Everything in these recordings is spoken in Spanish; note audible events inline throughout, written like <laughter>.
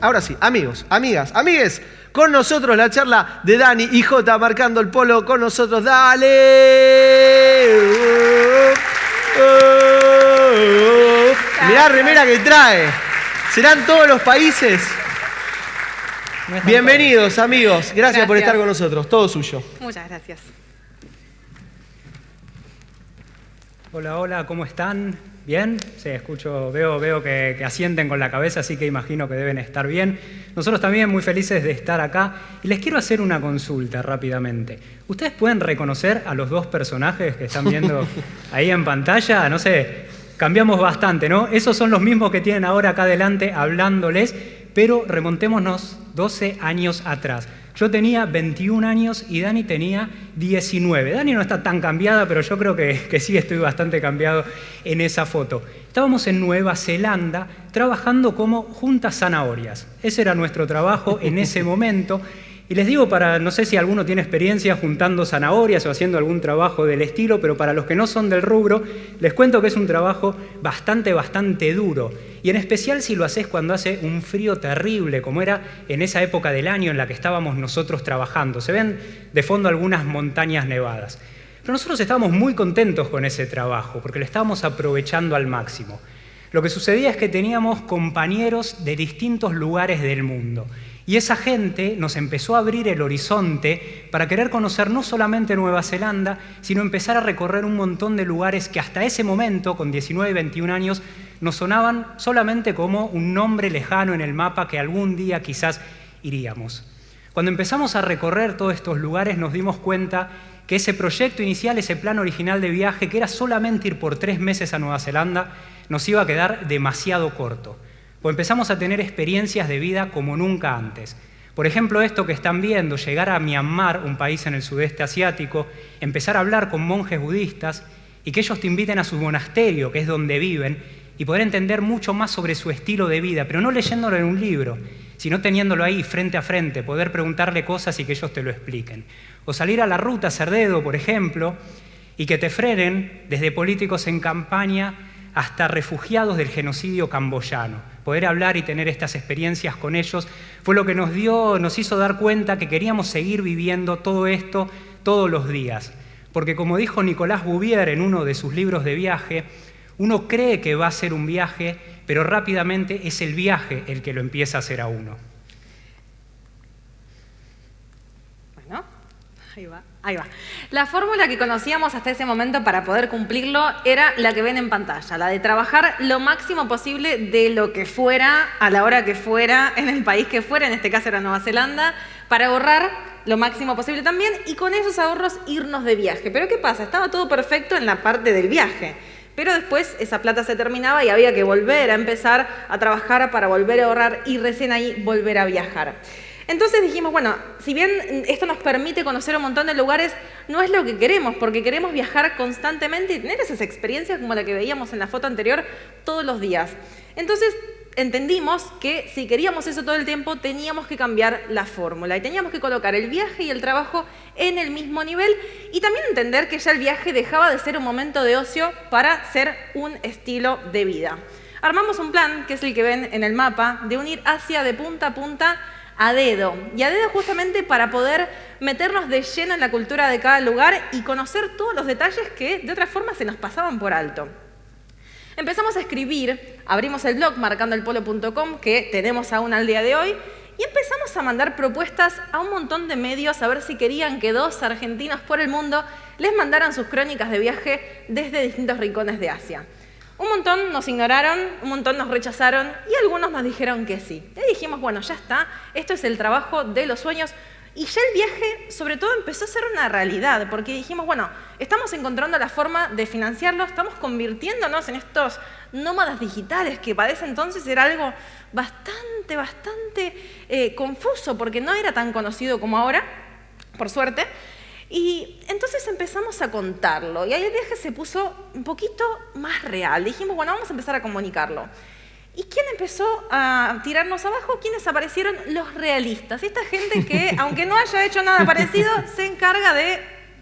Ahora sí, amigos, amigas, amigues, con nosotros la charla de Dani y J marcando el polo con nosotros. ¡Dale! Mirá la remera que trae. ¿Serán todos los países? Bienvenidos, amigos. Gracias, por Gracias. estar con nosotros. Todo suyo. Muchas gracias. Hola, hola, ¿cómo están? ¿Bien? Sí, escucho, veo, veo que, que asienten con la cabeza, así que imagino que deben estar bien. Nosotros también muy felices de estar acá. Y les quiero hacer una consulta rápidamente. ¿Ustedes pueden reconocer a los dos personajes que están viendo <laughs> ahí en pantalla? No sé, cambiamos bastante, ¿no? Esos son los mismos que tienen ahora acá adelante hablándoles, pero remontémonos 12 años atrás. Yo tenía 21 años y Dani tenía 19. Dani no está tan cambiada, pero yo creo que, que sí estoy bastante cambiado en esa foto. Estábamos en Nueva Zelanda trabajando como juntas zanahorias. Ese era nuestro trabajo en ese momento. Y les digo para, no sé si alguno tiene experiencia juntando zanahorias o haciendo algún trabajo del estilo, pero para los que no son del rubro, les cuento que es un trabajo bastante, bastante duro. Y en especial si lo haces cuando hace un frío terrible, como era en esa época del año en la que estábamos nosotros trabajando. Se ven de fondo algunas montañas nevadas. Pero nosotros estábamos muy contentos con ese trabajo, porque lo estábamos aprovechando al máximo. Lo que sucedía es que teníamos compañeros de distintos lugares del mundo. Y esa gente nos empezó a abrir el horizonte para querer conocer no solamente Nueva Zelanda, sino empezar a recorrer un montón de lugares que hasta ese momento, con 19 y 21 años, nos sonaban solamente como un nombre lejano en el mapa que algún día quizás iríamos. Cuando empezamos a recorrer todos estos lugares nos dimos cuenta que ese proyecto inicial, ese plan original de viaje, que era solamente ir por tres meses a Nueva Zelanda, nos iba a quedar demasiado corto. Pues empezamos a tener experiencias de vida como nunca antes. Por ejemplo, esto que están viendo, llegar a Myanmar, un país en el sudeste asiático, empezar a hablar con monjes budistas y que ellos te inviten a su monasterio, que es donde viven, y poder entender mucho más sobre su estilo de vida, pero no leyéndolo en un libro, sino teniéndolo ahí frente a frente, poder preguntarle cosas y que ellos te lo expliquen. O salir a la ruta Cerdedo, por ejemplo, y que te frenen desde políticos en campaña hasta refugiados del genocidio camboyano. Poder hablar y tener estas experiencias con ellos fue lo que nos dio, nos hizo dar cuenta que queríamos seguir viviendo todo esto todos los días. Porque como dijo Nicolás Bouvier en uno de sus libros de viaje, uno cree que va a ser un viaje, pero rápidamente es el viaje el que lo empieza a hacer a uno. Bueno, ahí va, ahí va. La fórmula que conocíamos hasta ese momento para poder cumplirlo era la que ven en pantalla, la de trabajar lo máximo posible de lo que fuera, a la hora que fuera, en el país que fuera, en este caso era Nueva Zelanda, para ahorrar lo máximo posible también y con esos ahorros irnos de viaje. Pero ¿qué pasa? Estaba todo perfecto en la parte del viaje. Pero después esa plata se terminaba y había que volver a empezar a trabajar para volver a ahorrar y recién ahí volver a viajar. Entonces dijimos, bueno, si bien esto nos permite conocer un montón de lugares, no es lo que queremos, porque queremos viajar constantemente y tener esas experiencias como la que veíamos en la foto anterior todos los días. Entonces entendimos que si queríamos eso todo el tiempo, teníamos que cambiar la fórmula y teníamos que colocar el viaje y el trabajo en el mismo nivel y también entender que ya el viaje dejaba de ser un momento de ocio para ser un estilo de vida. Armamos un plan, que es el que ven en el mapa, de unir Asia de punta a punta a dedo. Y a dedo justamente para poder meternos de lleno en la cultura de cada lugar y conocer todos los detalles que de otra forma se nos pasaban por alto. Empezamos a escribir, abrimos el blog marcandoelpolo.com que tenemos aún al día de hoy y empezamos a mandar propuestas a un montón de medios a ver si querían que dos argentinos por el mundo les mandaran sus crónicas de viaje desde distintos rincones de Asia. Un montón nos ignoraron, un montón nos rechazaron y algunos nos dijeron que sí. Y dijimos, bueno, ya está, esto es el trabajo de los sueños. Y ya el viaje, sobre todo, empezó a ser una realidad, porque dijimos, bueno, estamos encontrando la forma de financiarlo, estamos convirtiéndonos en estos nómadas digitales, que para ese entonces era algo bastante, bastante eh, confuso, porque no era tan conocido como ahora, por suerte. Y entonces empezamos a contarlo y ahí el viaje se puso un poquito más real. Dijimos, bueno, vamos a empezar a comunicarlo. ¿Y quién empezó a tirarnos abajo? ¿Quiénes aparecieron? Los realistas. Esta gente que, <laughs> aunque no haya hecho nada parecido, se encarga de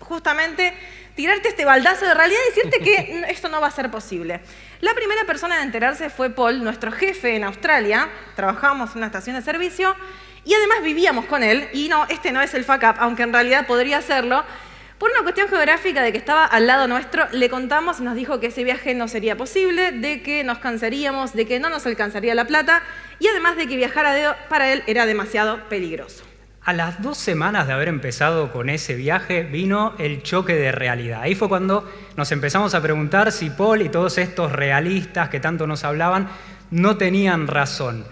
justamente tirarte este baldazo de realidad y decirte que <laughs> esto no va a ser posible. La primera persona en enterarse fue Paul, nuestro jefe en Australia. Trabajábamos en una estación de servicio y además vivíamos con él. Y no, este no es el fuck up, aunque en realidad podría serlo. Por una cuestión geográfica de que estaba al lado nuestro, le contamos nos dijo que ese viaje no sería posible, de que nos cansaríamos, de que no nos alcanzaría la plata y además de que viajar para él era demasiado peligroso. A las dos semanas de haber empezado con ese viaje vino el choque de realidad. Ahí fue cuando nos empezamos a preguntar si Paul y todos estos realistas que tanto nos hablaban no tenían razón.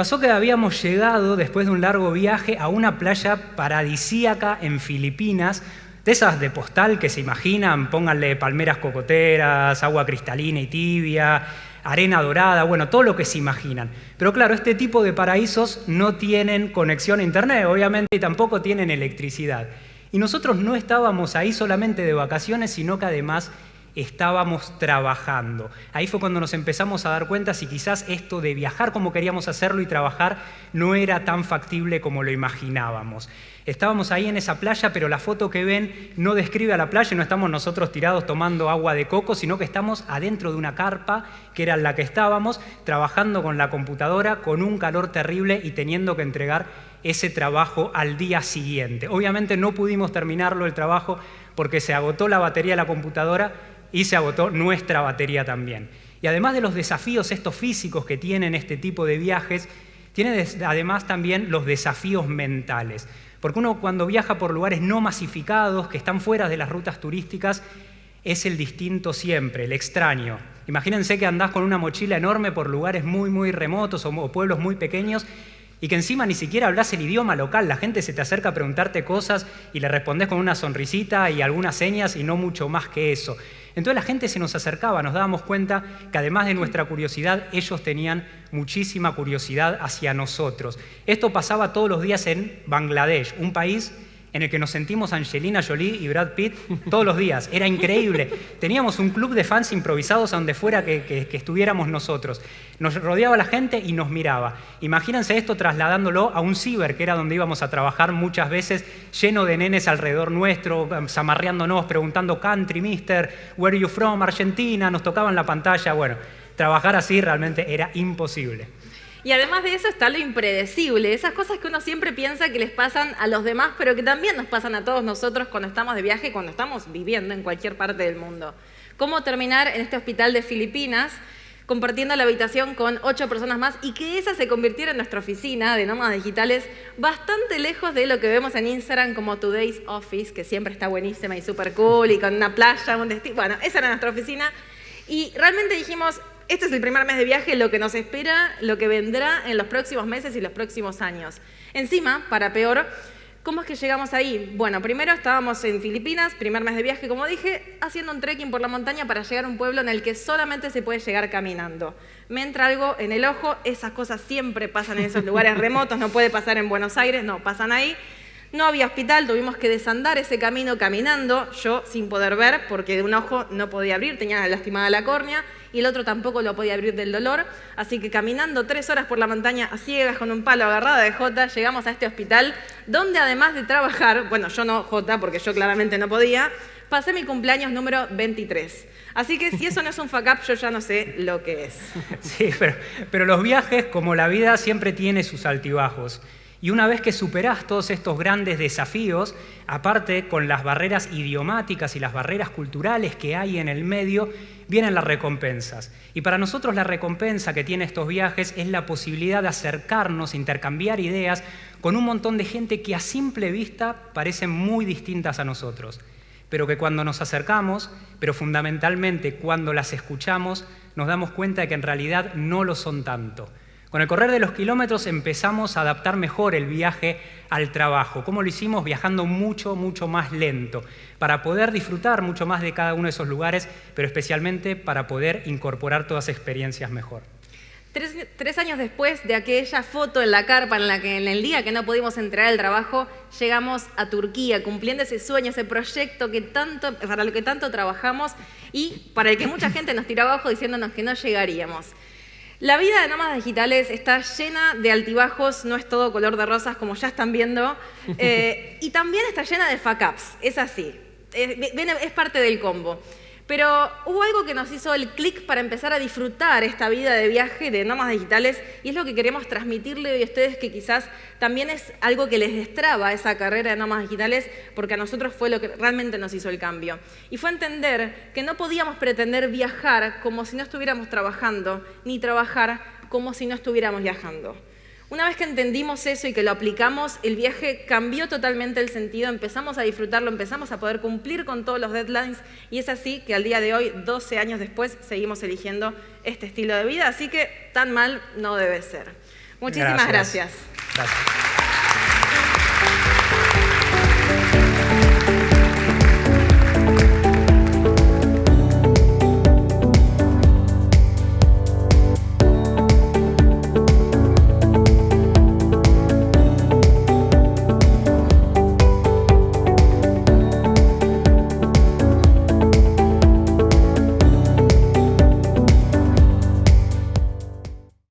Pasó que habíamos llegado, después de un largo viaje, a una playa paradisíaca en Filipinas, de esas de postal que se imaginan, pónganle palmeras cocoteras, agua cristalina y tibia, arena dorada, bueno, todo lo que se imaginan. Pero claro, este tipo de paraísos no tienen conexión a Internet, obviamente, y tampoco tienen electricidad. Y nosotros no estábamos ahí solamente de vacaciones, sino que además estábamos trabajando. Ahí fue cuando nos empezamos a dar cuenta si quizás esto de viajar como queríamos hacerlo y trabajar no era tan factible como lo imaginábamos. Estábamos ahí en esa playa, pero la foto que ven no describe a la playa, no estamos nosotros tirados tomando agua de coco, sino que estamos adentro de una carpa, que era la que estábamos, trabajando con la computadora, con un calor terrible y teniendo que entregar ese trabajo al día siguiente. Obviamente no pudimos terminarlo el trabajo porque se agotó la batería de la computadora y se agotó nuestra batería también. Y además de los desafíos estos físicos que tienen este tipo de viajes, tiene además también los desafíos mentales. Porque uno cuando viaja por lugares no masificados, que están fuera de las rutas turísticas, es el distinto siempre, el extraño. Imagínense que andás con una mochila enorme por lugares muy, muy remotos o pueblos muy pequeños y que encima ni siquiera hablas el idioma local, la gente se te acerca a preguntarte cosas y le respondes con una sonrisita y algunas señas y no mucho más que eso. Entonces la gente se nos acercaba, nos dábamos cuenta que además de nuestra curiosidad, ellos tenían muchísima curiosidad hacia nosotros. Esto pasaba todos los días en Bangladesh, un país en el que nos sentimos Angelina Jolie y Brad Pitt todos los días. Era increíble. Teníamos un club de fans improvisados a donde fuera que, estuviéramos nosotros. Nos rodeaba la gente y nos miraba. Imagínense esto trasladándolo a un ciber, que era donde íbamos a trabajar muchas veces, lleno de nenes alrededor nuestro, zamarreándonos, preguntando country, mister, where are you from, Argentina, nos tocaban la pantalla. Bueno, trabajar así realmente era imposible. Y además de eso está lo impredecible, esas cosas que uno siempre piensa que les pasan a los demás, pero que también nos pasan a todos nosotros cuando estamos de viaje, cuando estamos viviendo en cualquier parte del mundo. ¿Cómo terminar en este hospital de Filipinas compartiendo la habitación con ocho personas más y que esa se convirtiera en nuestra oficina de nómadas digitales bastante lejos de lo que vemos en Instagram como Today's Office, que siempre está buenísima y súper cool y con una playa, un destino. Bueno, esa era nuestra oficina. Y realmente dijimos, este es el primer mes de viaje, lo que nos espera, lo que vendrá en los próximos meses y los próximos años. Encima, para peor, ¿cómo es que llegamos ahí? Bueno, primero estábamos en Filipinas, primer mes de viaje, como dije, haciendo un trekking por la montaña para llegar a un pueblo en el que solamente se puede llegar caminando. Me entra algo en el ojo, esas cosas siempre pasan en esos lugares remotos, no puede pasar en Buenos Aires, no, pasan ahí. No había hospital, tuvimos que desandar ese camino caminando, yo sin poder ver, porque de un ojo no podía abrir, tenía lastimada la córnea y el otro tampoco lo podía abrir del dolor. Así que caminando tres horas por la montaña a ciegas con un palo agarrado de Jota, llegamos a este hospital donde además de trabajar, bueno, yo no Jota porque yo claramente no podía, pasé mi cumpleaños número 23. Así que si eso no es un fuck up, yo ya no sé lo que es. <laughs> Sí, pero, pero los viajes, como la vida, siempre tiene sus altibajos. Y una vez que superás todos estos grandes desafíos, aparte con las barreras idiomáticas y las barreras culturales que hay en el medio, vienen las recompensas. Y para nosotros la recompensa que tiene estos viajes es la posibilidad de acercarnos, intercambiar ideas con un montón de gente que a simple vista parecen muy distintas a nosotros, pero que cuando nos acercamos, pero fundamentalmente cuando las escuchamos, nos damos cuenta de que en realidad no lo son tanto con el correr de los kilómetros empezamos a adaptar mejor el viaje al trabajo. ¿Cómo lo hicimos? Viajando mucho, mucho más lento, para poder disfrutar mucho más de cada uno de esos lugares, pero especialmente para poder incorporar todas las experiencias mejor. Tres, años después de aquella foto en la carpa en la que en el día que no pudimos entrar al trabajo, llegamos a Turquía, cumpliendo ese sueño, ese proyecto que tanto, para lo que tanto trabajamos y para el que mucha gente nos tiró abajo diciéndonos que no llegaríamos. La vida de nómadas digitales está llena de altibajos, no es todo color de rosas como ya están viendo, <laughs> eh, y también está llena de fuck ups, es así. es parte del combo. Pero hubo algo que nos hizo el clic para empezar a disfrutar esta vida de viaje de nómadas digitales y es lo que queremos transmitirle hoy a ustedes que quizás también es algo que les destraba esa carrera de nómadas digitales porque a nosotros fue lo que realmente nos hizo el cambio. Y fue entender que no podíamos pretender viajar como si no estuviéramos trabajando, ni trabajar como si no estuviéramos viajando. Una vez que entendimos eso y que lo aplicamos, el viaje cambió totalmente el sentido, empezamos a disfrutarlo, empezamos a poder cumplir con todos los deadlines y es así que al día de hoy, 12 años después, seguimos eligiendo este estilo de vida, así que tan mal no debe ser. Muchísimas gracias. gracias.